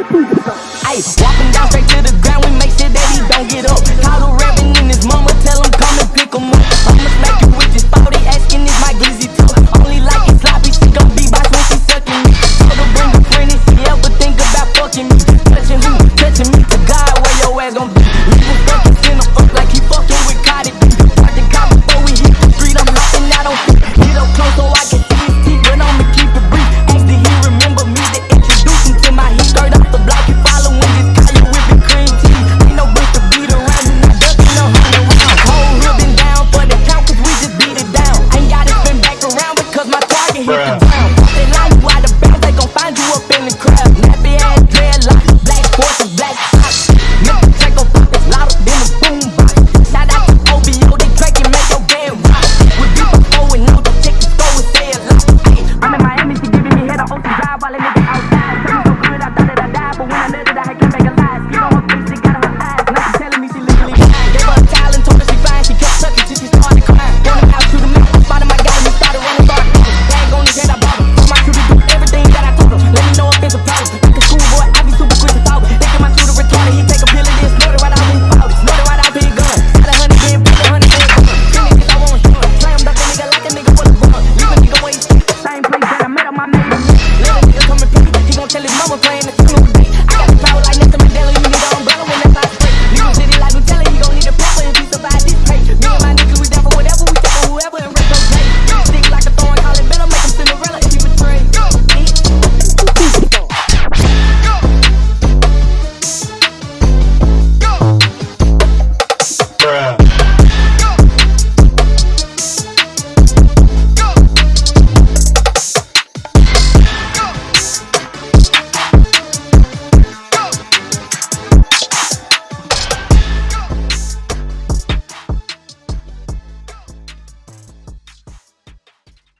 Ayy, walking down straight to the ground, we make sure that he don't get up. Call the rapping in his mama, tell him come and pick him up. I'ma smack you with your thought, they asking is my glizzy too. Only like it sloppy, she gon' be box when she sucking me. Told her bring a friend if she ever think about fucking me. Touching who, touching me, to God, where your ass gon' be. Leave fuckin' in the